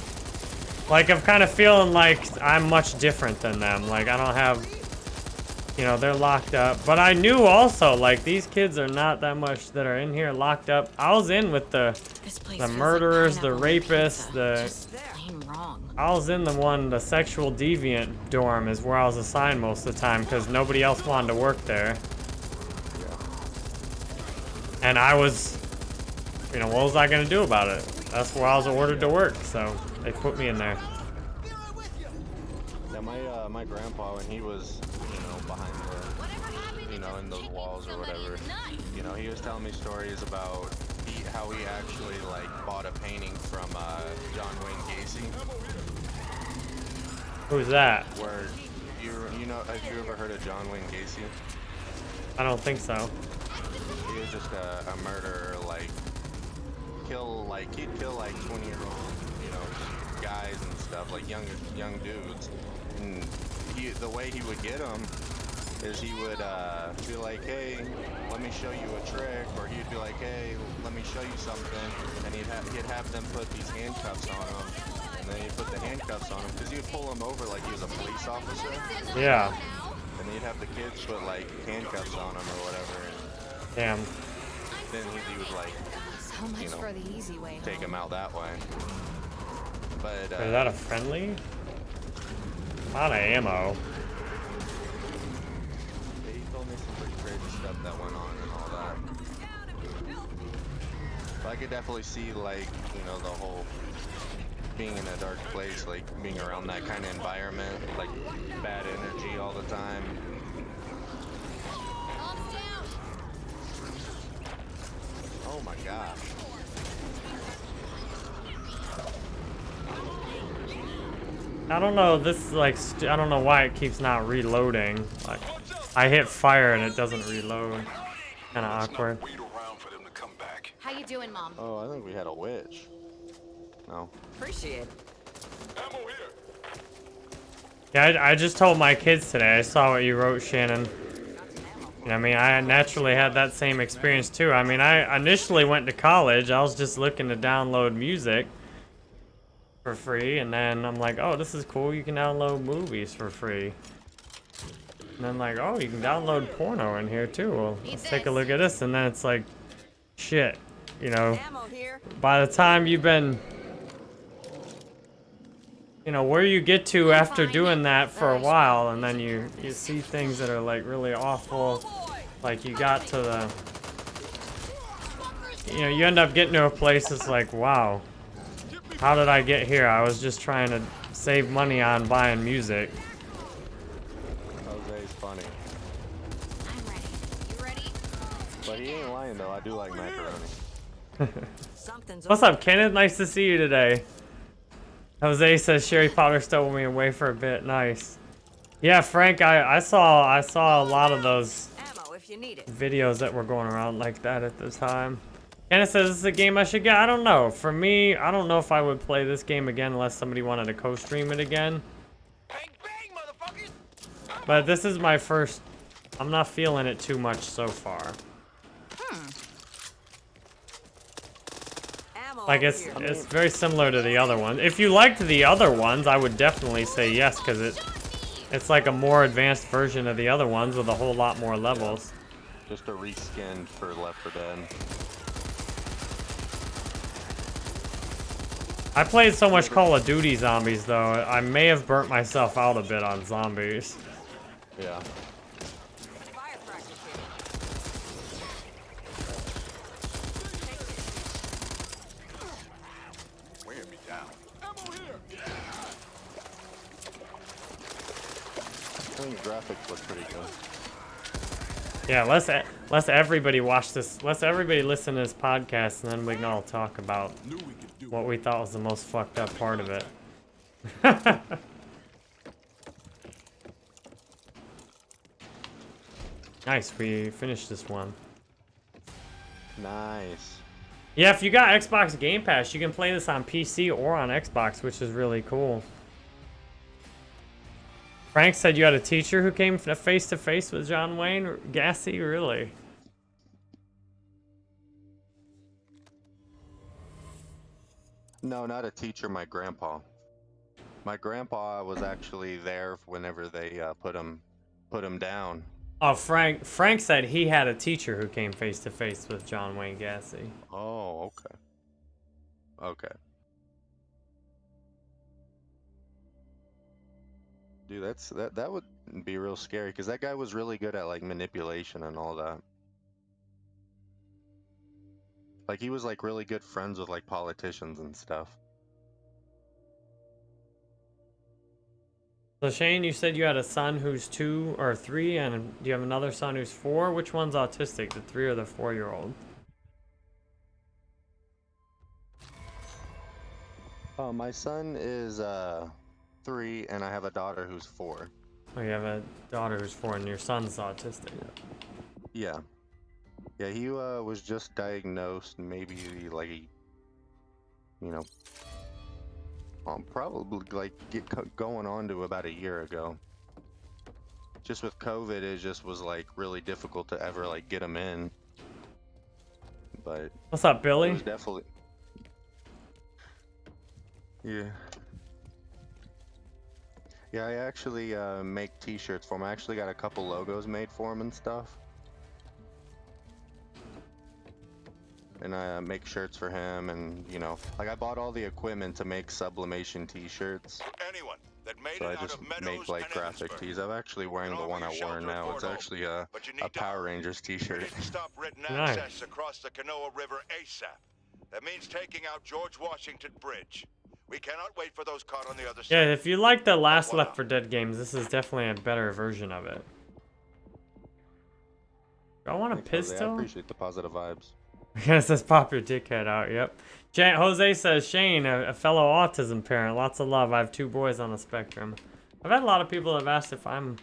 Like, I'm kind of feeling like I'm much different than them. Like, I don't have, you know, they're locked up. But I knew also, like, these kids are not that much that are in here locked up. I was in with the, the like murderers, the rapists, the... Wrong. I was in the one, the sexual deviant dorm is where I was assigned most of the time because nobody else wanted to work there. And I was, you know, what was I going to do about it? That's where I was ordered to work, so they put me in there. Yeah, my uh, my grandpa when he was, you know, behind the, you know, in those walls or whatever, you know, he was telling me stories about he, how he actually like bought a painting from uh, John Wayne Gacy. Who's that? Where you you know have you ever heard of John Wayne Gacy? I don't think so. He was just a, a murderer, like kill like he'd kill like 20 year old, you know, guys and stuff, like young young dudes. And he the way he would get them is he would uh, be like, hey, let me show you a trick, or he'd be like, hey, let me show you something, and he'd have he'd have them put these handcuffs on him, and then he'd put the handcuffs on him because he would pull him over like he was a police officer. Yeah. And he'd have the kids put like handcuffs on him or whatever, and Damn. then he, he would like you know, for the easy way. take him out that way. But uh, Is that a friendly? A lot of ammo. yeah, he told me some pretty crazy stuff that went on and all that. But I could definitely see like you know the whole being in a dark place, like being around that kind of environment, like bad energy all the time. Oh my gosh. I don't know, this like, st I don't know why it keeps not reloading. Like, I hit fire and it doesn't reload. Kinda awkward. How you doing, Mom? Oh, I think we had a witch. No. Appreciate it. Yeah, I, I just told my kids today. I saw what you wrote, Shannon. I mean, I naturally had that same experience too. I mean, I initially went to college. I was just looking to download music for free, and then I'm like, oh, this is cool. You can download movies for free. And then like, oh, you can download porno in here too. Well, let's take a look at this. And then it's like, shit, you know, by the time you've been, you know, where you get to after doing that for a while, and then you you see things that are like really awful. Like you got to the, you know, you end up getting to a place that's like, wow, how did I get here? I was just trying to save money on buying music. Jose's funny. I'm ready. You ready? But he ain't lying though. I do like macaroni. [LAUGHS] What's up, Kenneth? Nice to see you today. Jose says Sherry Potter stole me away for a bit. Nice. Yeah, Frank, I, I saw I saw a lot of those ammo if you need it. videos that were going around like that at the time. Kenneth says this is a game I should get. I don't know. For me, I don't know if I would play this game again unless somebody wanted to co-stream it again. But this is my first. I'm not feeling it too much so far. Like over it's here. it's very similar to the other one. If you liked the other ones, I would definitely say yes because it it's like a more advanced version of the other ones with a whole lot more levels. Just a reskin for Left 4 Dead. I played so much Call of Duty Zombies though, I may have burnt myself out a bit on zombies. Yeah. Fire practice here. Weighing me down. I think the graphics look pretty good. Yeah, let's let's everybody watch this. Let's everybody listen to this podcast, and then we can all talk about what we thought was the most fucked up part of it. [LAUGHS] nice, we finished this one. Nice. Yeah, if you got Xbox Game Pass, you can play this on PC or on Xbox, which is really cool. Frank said you had a teacher who came face to face with John Wayne Gacy, really? No, not a teacher. My grandpa. My grandpa was actually there whenever they uh, put him put him down. Oh, Frank. Frank said he had a teacher who came face to face with John Wayne Gacy. Oh, okay. Okay. Dude, that's that that would be real scary because that guy was really good at like manipulation and all that. Like he was like really good friends with like politicians and stuff. So Shane, you said you had a son who's two or three, and do you have another son who's four? Which one's autistic, the three or the four-year-old? Oh, my son is uh three, and I have a daughter who's four. Oh, you have a daughter who's four, and your son's autistic. Yeah. Yeah, he uh, was just diagnosed maybe like, you know, um, probably like get going on to about a year ago. Just with COVID, it just was like really difficult to ever like get him in. But What's up, Billy? definitely. Yeah. Yeah, I actually uh, make T-shirts for him. I actually got a couple logos made for him and stuff. And I uh, make shirts for him, and you know, like I bought all the equipment to make sublimation T-shirts. Anyone that made So I it out just of Meadows make like graphic Evansburg. tees. I'm actually wearing the one I wear now. It's actually a, a Power Rangers T-shirt. [LAUGHS] Stop written Nice. across the Canoa River ASAP. That means taking out George Washington Bridge. We cannot wait for those caught on the other side. Yeah, if you like the last Left 4 Dead games, this is definitely a better version of it. Do I want a Thanks, Jose. I pistol? appreciate the positive vibes. [LAUGHS] it says pop your dickhead out. Yep. Jan- Jose says Shane, a, a fellow autism parent. Lots of love. I have two boys on the spectrum. I've had a lot of people have asked if I'm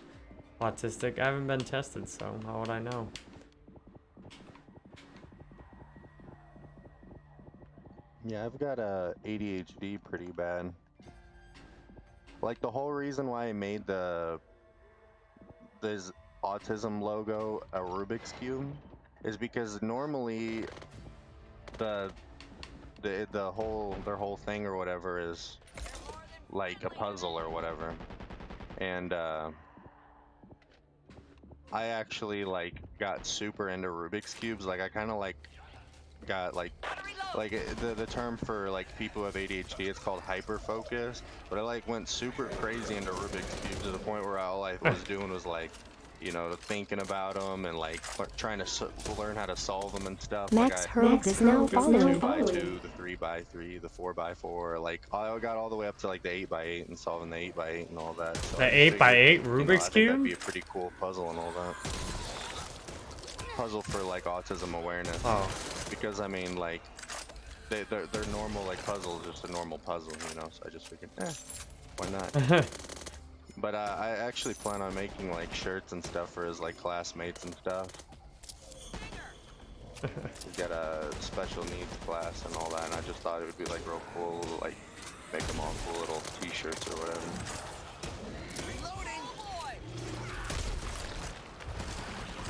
autistic. I haven't been tested, so how would I know? Yeah, I've got uh, ADHD pretty bad. Like the whole reason why I made the this autism logo a Rubik's cube is because normally the the the whole their whole thing or whatever is like a puzzle or whatever, and uh, I actually like got super into Rubik's cubes. Like I kind of like got like like uh, the the term for like people who have ADHD it's called hyper focus. But I like went super crazy into Rubik's cubes to the point where all I was [LAUGHS] doing was like you know, thinking about them and like trying to s learn how to solve them and stuff. Max like I, Hurd is now the two by two, the three by three, the four by four. Like I got all the way up to like the eight by eight and solving the eight by eight and all that. So The I 8 by figured, 8 you know, Rubik's Cube? That'd be a pretty cool puzzle and all that. Puzzle for like autism awareness. Oh. Because I mean, like, they, they're they're normal like puzzles, just a normal puzzle, you know. So I just figured, eh, why not? [LAUGHS] But uh, I actually plan on making like shirts and stuff for his like classmates and stuff. He's got a special needs class and all that, and I just thought it would be like real cool, like make them all cool little T-shirts or whatever.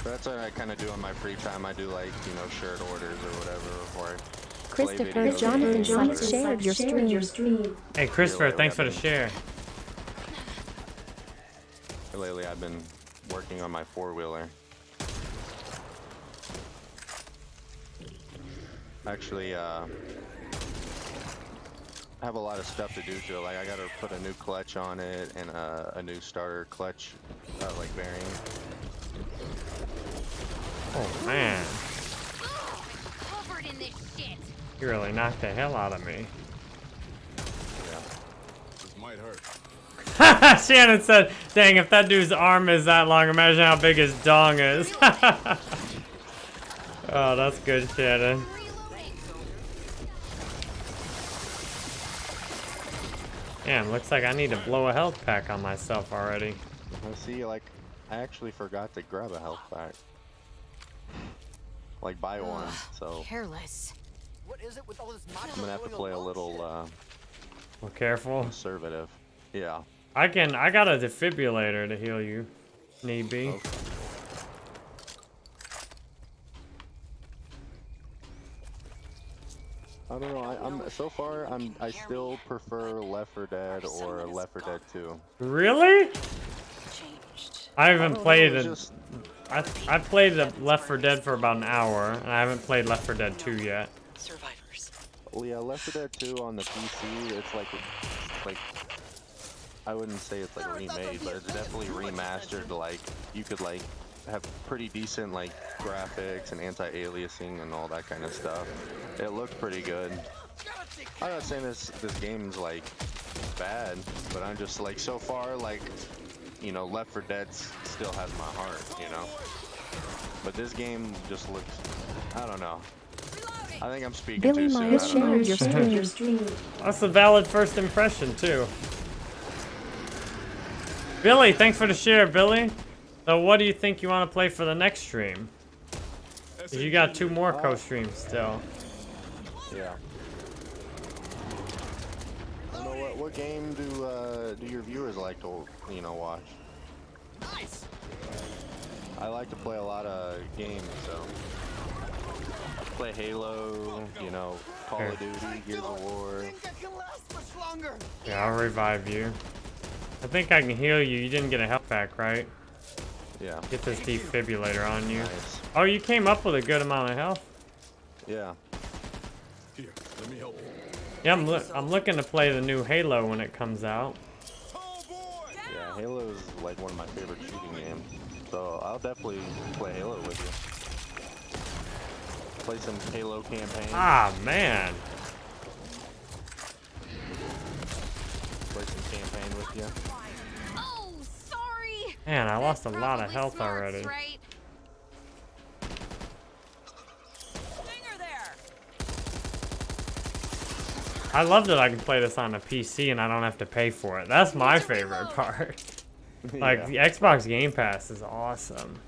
That's what I kind of do in my free time. I do like you know shirt orders or whatever, or I Christopher video Jonathan games or Sykes shared your stream. Hey, Christopher, Lately, thanks I've for the share. Lately, I've been working on my four-wheeler. Actually, uh, I have a lot of stuff to do to it. Like, I gotta put a new clutch on it and uh, a new starter clutch, uh, like bearing. Oh, man. Covered in this shit. You really knocked the hell out of me. Yeah. This might hurt. [LAUGHS] Shannon said, dang, if that dude's arm is that long, imagine how big his dong is. [LAUGHS] oh, that's good, Shannon. Damn, looks like I need to blow a health pack on myself already. I see, like, I actually forgot to grab a health pack. Like, buy one, so Careless. What is it with all this I'm gonna have to play a little, uh, Well, careful. conservative. Yeah. I can, I got a defibrillator to heal you. Need be. I don't know. I, I'm so far. I'm. I still prefer Left 4 Dead or Left 4 Dead 2. Really? I haven't don't played know, it. it's I I played the Left 4 Dead for about an hour, and I haven't played Left 4 Dead 2 yet. Survivors. Well, yeah, Left 4 Dead 2 on the PC. It's like, like. I wouldn't say it's like remade, but it's definitely remastered. Like you could like have pretty decent like graphics and anti-aliasing and all that kind of stuff. It looked pretty good. I'm not saying this this game's like bad, but I'm just like so far like you know Left 4 Dead still has my heart, you know. But this game just looks I don't know. I think I'm speaking Billy too soon. Myers I don't know. your [LAUGHS] stream. That's a valid first impression too. Billy, thanks for the share, Billy. So what do you think you want to play for the next stream? 'Cause you got two more co-streams still. Yeah. I don't know what what game do uh, do your viewers like to you know watch? Nice. I like to play a lot of games, so play Halo, you know, Call of Duty, Gears of War. I can last much longer. Yeah, I'll revive you. I think I can heal you. You didn't get a health pack, right? Yeah. Get this defibrillator on you. Nice. Oh, you came up with a good amount of health. Yeah. Here, let me help you. Yeah, I'm, loo- I'm looking to play the new Halo when it comes out. Yeah, Halo is like one of my favorite shooting games. So I'll definitely play Halo with you. Play some Halo campaign. Ah, man. Play some campaign with you. Oh, sorry. Man, I lost a lot of health already. Right? Stinger there. I love that I can play this on a PC and I don't have to pay for it. That's my favorite [LAUGHS] part. like, Yeah. the Xbox Game Pass is awesome.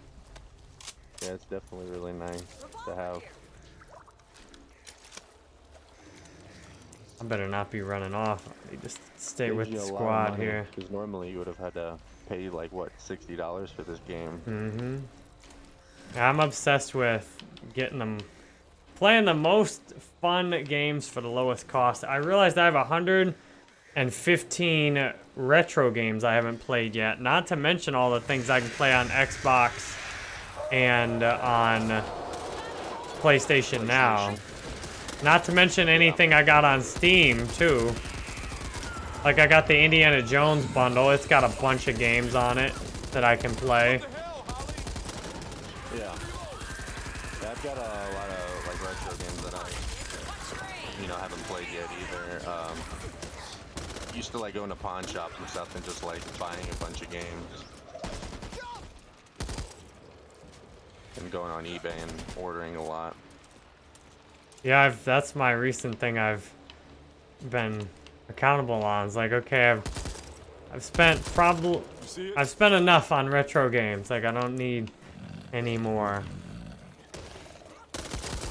Yeah, it's definitely really nice to have. I better not be running off. I need to stay with the Because squad here. Because normally you would have had to pay like what sixty dollars for this game. Mm-hmm. I'm obsessed with getting them, playing the most fun games for the lowest cost. I realized I have and 15 retro games I haven't played yet. Not to mention all the things I can play on Xbox and on PlayStation Now. Not to mention anything I got on Steam too. Like I got the Indiana Jones bundle. It's got a bunch of games on it that I can play. Yeah. Yeah, I've got a lot of like retro games that I, you know, haven't played yet either. Um, used to like going to pawn shops and stuff and just like buying a bunch of games. And going on eBay and ordering a lot. Yeah, I've, that's my recent thing I've been accountable on. It's like, okay, I've I've spent probably I've spent enough on retro games. Like I don't need any more.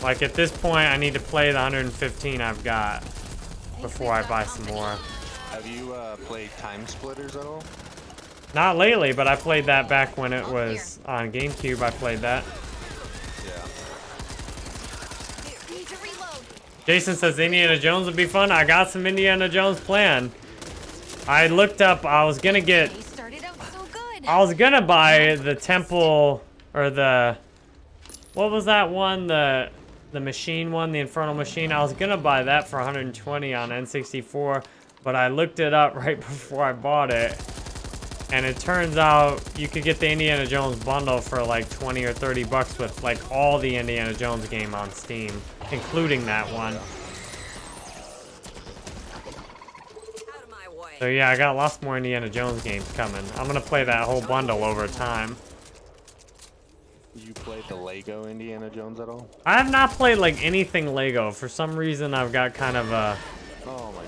Like at this point, I need to play the 115 I've got before I buy some more. Have you uh, played Time Splitters at all? Not lately, but I played that back when it was on GameCube. I played that. Yeah. Need to reload. Jason says Indiana Jones would be fun. I got some Indiana Jones planned. I looked up. I was gonna get. He started out so good. I was gonna buy the temple or the. What was that one? The the machine one, the Infernal Machine. I was gonna buy that for 120 on N64, but I looked it up [LAUGHS] right before I bought it, and it turns out you could get the Indiana Jones bundle for like 20 or 30 bucks with like all the Indiana Jones game on Steam, including that one. Out of my way. So yeah, I got lots more Indiana Jones games coming. I'm gonna play that whole bundle over time. You played the Lego Indiana Jones at all? I have not played like anything Lego. For some reason, I've got kind of a. Oh my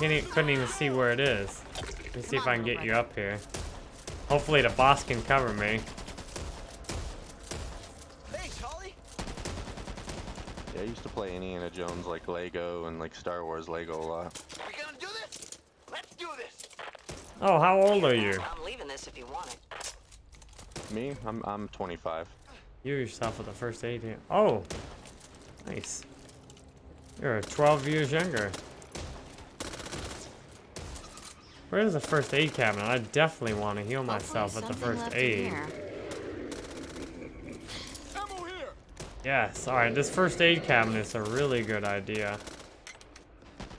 Can't e couldn't even see where it is. Let me see if I can get you up here. Hopefully the boss can cover me. Hey, Charlie. Yeah, I used to play Indiana Jones like Lego and like Star Wars Lego a lot. We gonna do this? Let's do this. Oh, how old are you? I'm leaving this if you want it. Me? I'm I'm 25. You yourself with the first aid here. Oh, nice. You're 12 years younger. Where's the first aid cabinet? I definitely want to heal myself with the first aid. Ammo here. Yes, alright, this first aid cabinet is a really good idea.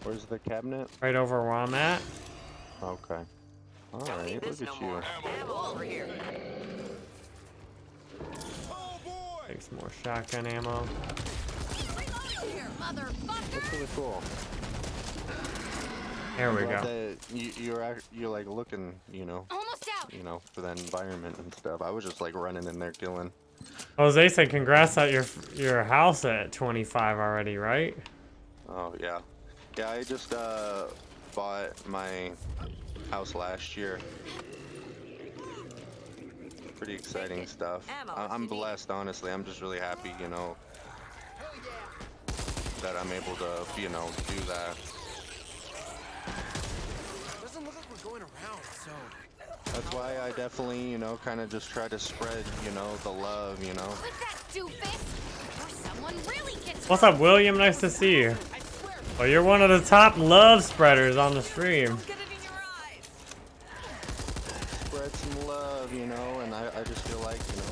Where's the cabinet? Right over where I'm at. Okay. Alright, this look no at you. more. Ammo over here. Oh boy. Take some more shotgun ammo. Here. That's really cool. There we go. that You, you're you're like looking, you know, Almost out. you know, for that environment and stuff. I was just like running in there killing. Jose said congrats at your your house at 25 already, right? Oh yeah, yeah. I just uh bought my house last year. Pretty exciting stuff. Ammo, I- if I'm blessed, honestly. I'm just really happy, you know, that I'm able to, you know, do that. Doesn't look like we're going around, so. That's why I definitely, you know, kind of just try to spread, you know, the love, you know. Quit that doofus. Or someone really What's up, William? Nice to see you. Well, you're one of the top love spreaders on the stream. Get it in your eyes. Spread some love, you know, and I, I just feel like, you know,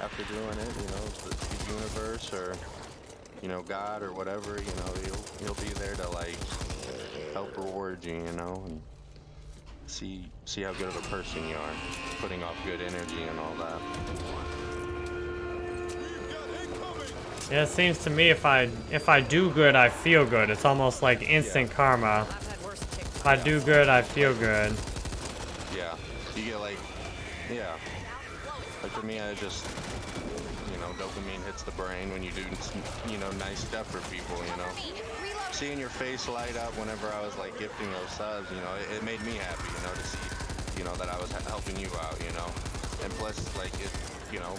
after doing it, you know, the, the universe or, you know, God or whatever, you know, he'll, he'll be there to, like, help reward you, you know, and see see how good of a person you are, putting off good energy and all that. Yeah, it seems to me if I if I do good, I feel good. It's almost like instant karma. Worse ticks. If I do good, I feel good. Yeah, you get like, yeah, like for me, I just, you know, dopamine hits the brain when you do, you know, nice stuff for people, you know. Seeing your face light up whenever I was like gifting those subs, you know, it, it made me happy, you know, to see, you know, that I was helping you out, you know. And plus, like, it, you know,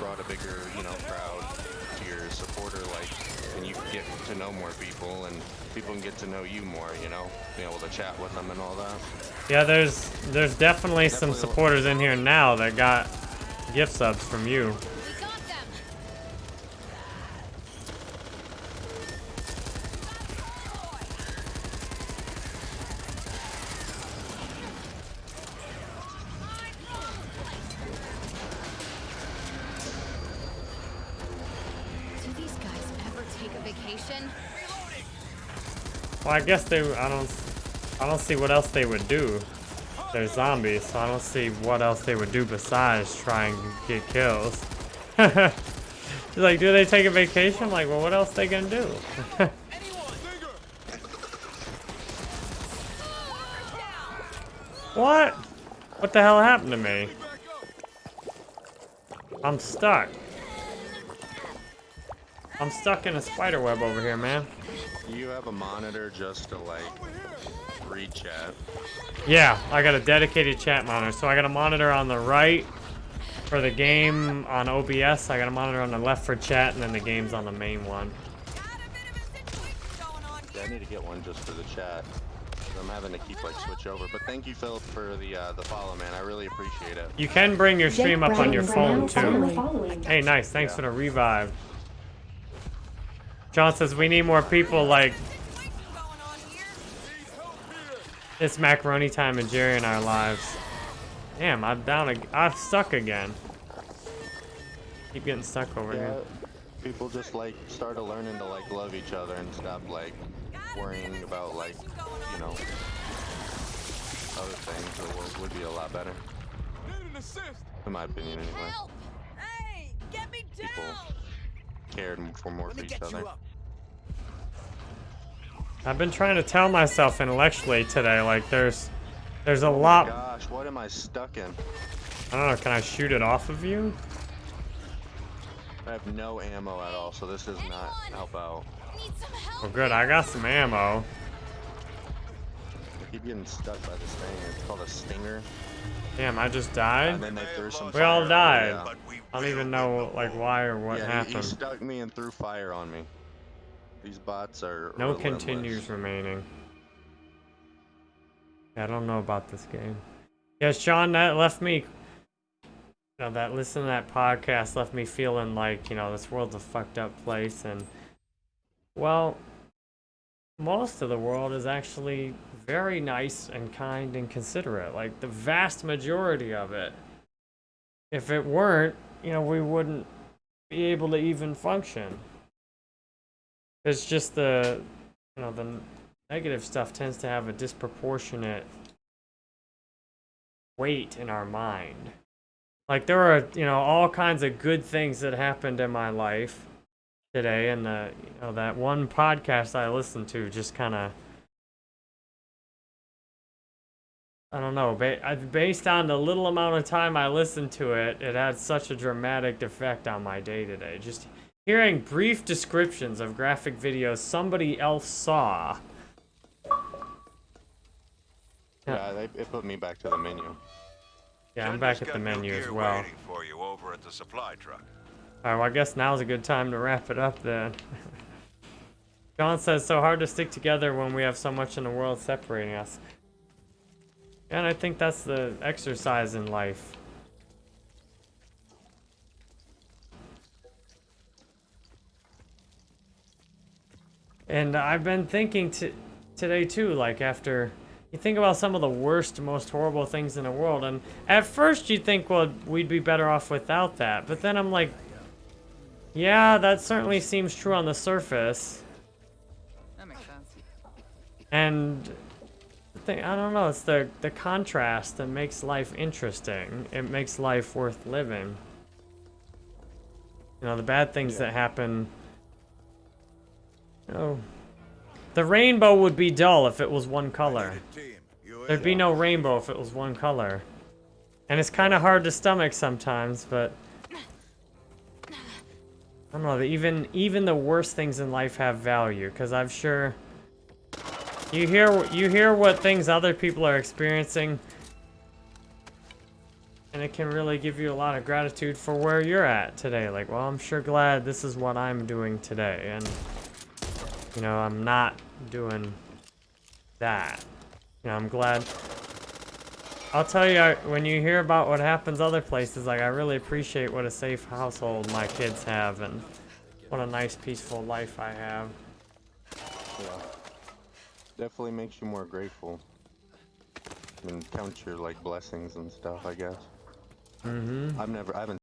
brought a bigger, you know, crowd to your supporter, like, and you get to know more people and people can get to know you more, you know, being able to chat with them and all that. Yeah, there's there's definitely some supporters in here now that got gift subs from you. I guess they. I don't. I don't see what else they would do. They're zombies, so I don't see what else they would do besides try and get kills. [LAUGHS] Like, do they take a vacation? Like, well, what else they gonna do? [LAUGHS] what? What the hell happened to me? I'm stuck. I'm stuck in a spider web over here, man. You have a monitor just to like read chat. Yeah, I got a dedicated chat monitor. So I got a monitor on the right for the game on OBS. I got a monitor on the left for chat, and then the game's on the main one. Yeah, I need to get one just for the chat. I'm having to keep like switch over. But thank you, Philip, for the uh, the follow, man. I really appreciate it. You can bring your stream up on your phone too. Hey, nice. Thanks for the revive. John says we need more people like it's macaroni time and Jerry in our lives. Damn, I'm down. ag- I'm stuck again. Keep getting stuck over Yeah, here. people just like started learning to like love each other and stop like worrying about like you know other things. The world would be a lot better, Need an assist. in my opinion, anyway. Help! Hey, get me down! People cared for more for each other. I've been trying to tell myself intellectually today, like there's, there's a Oh lot. Gosh, what am I stuck in? I don't know. Can I shoot it off of you? I have no ammo at all, so this does not help out. Need some help? Well, good. I got some ammo. I keep getting stuck by this thing. It's called a stinger. Damn, I just And died. then they threw some. We all died. Yeah. I don't even know like why or what yeah, he- He, happened. stuck me and threw fire on me. These bots are No relentless. continues remaining. I don't know about this game. Yeah, Sean, that left me. You know, that listen to that podcast left me feeling like you know this world's a fucked up place, and well, most of the world is actually very nice and kind and considerate. Like the vast majority of it. If it weren't, you know, we wouldn't be able to even function. It's just the, you know, the negative stuff tends to have a disproportionate weight in our mind. Like there are, you know, all kinds of good things that happened in my life today, and the, you know, that one podcast I listened to just kind of, I don't know, based on the little amount of time I listened to it, it had such a dramatic effect on my day today. Just hearing brief descriptions of graphic videos somebody else saw. Yeah, they, it put me back to the menu. Yeah, I'm back at the menu as well. For you over at the supply truck. Alright, well, I guess now's a good time to wrap it up then. [LAUGHS] John says, so hard to stick together when we have so much in the world separating us. And I think that's the exercise in life. And I've been thinking to, today too, like after you think about some of the worst, most horrible things in the world, and at first you think, well, we'd be better off without that. But then I'm like, yeah, that certainly seems true on the surface. That makes sense. And the thing, I don't know, it's the the contrast that makes life interesting. It makes life worth living. You know, the bad things that happen. Oh, the rainbow would be dull if it was one color. There'd be no rainbow if it was one color. And it's kind of hard to stomach sometimes, but I don't know. Even even the worst things in life have value, because I'm sure you hear you hear what things other people are experiencing, and it can really give you a lot of gratitude for where you're at today. Like, well, I'm sure glad this is what I'm doing today, and you know, I'm not doing that. You know, I'm glad. I'll tell you, I- when you hear about what happens other places, like, I really appreciate what a safe household my kids have, and what a nice, peaceful life I have. Yeah. Definitely makes you more grateful. And count your like blessings and stuff, I guess. Mm-hmm. I've never, I haven't